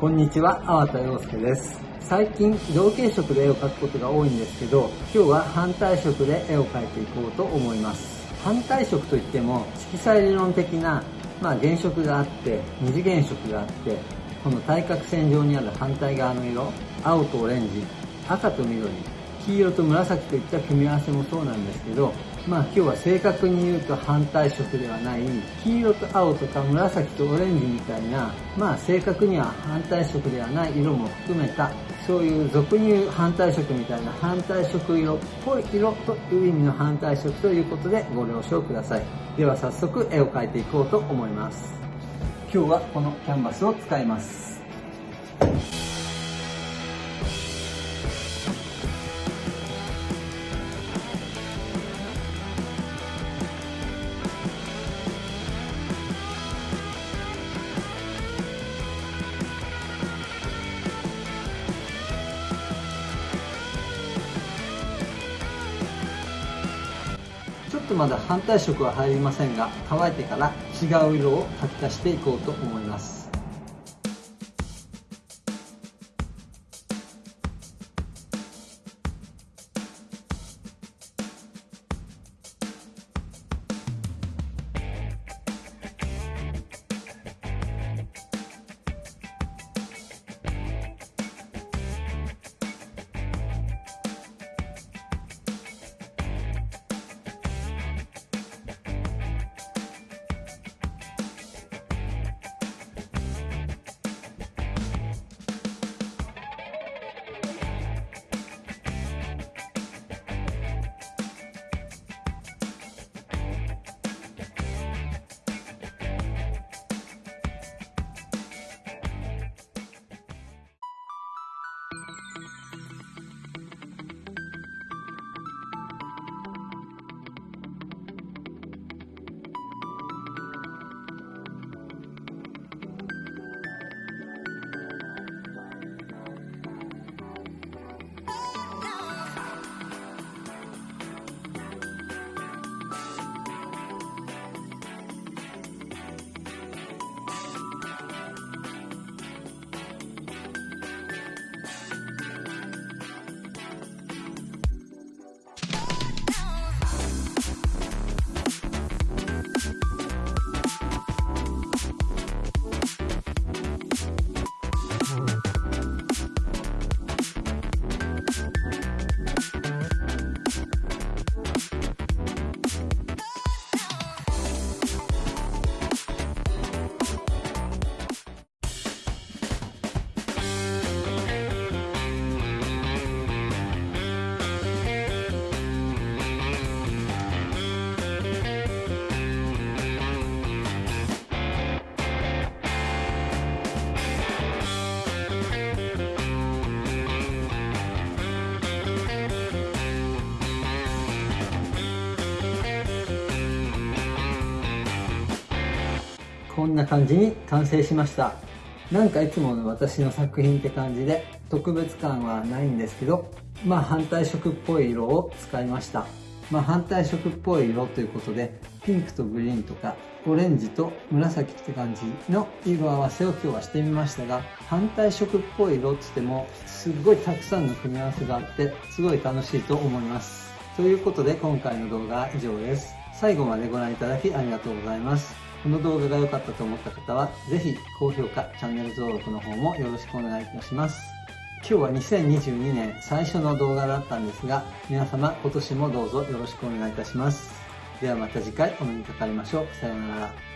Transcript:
こんにちは、粟田洋介です。最近、同系色で絵を描くことが多いんですけど、今日は反対色で絵を描いていこうと思います。反対色といっても、色彩理論的な、まあ、原色があって、二次元色があって、この対角線上にある反対側の色、青とオレンジ、赤と緑、黄色と紫といった組み合わせもそうなんですけど、まあ今日は正確に言うと反対色ではない、黄色と青とか紫とオレンジみたいな、まあ正確には反対色ではない色も含めた、そういう俗に言う反対色みたいな反対色色っぽい色という意味の反対色ということでご了承ください。では早速絵を描いていこうと思います。今日はこのキャンバスを使います。とまだ反対色は入りませんが乾いてから違う色を書き足していこうと思います。こんな感じに完成しました。なんかいつもの私の作品って感じで特別感はないんですけどまあ反対色っぽい色を使いました。まあ反対色っぽい色ということでピンクとグリーンとかオレンジと紫って感じの色合わせを今日はしてみましたが反対色っぽい色って言ってもすっごいたくさんの組み合わせがあってすごい楽しいと思います。ということで今回の動画は以上です。最後までご覧いただきありがとうございます。この動画が良かったと思った方は、ぜひ高評価、チャンネル登録の方もよろしくお願いいたします。今日は2022年最初の動画だったんですが、皆様今年もどうぞよろしくお願いいたします。ではまた次回お目にかかりましょう。さようなら。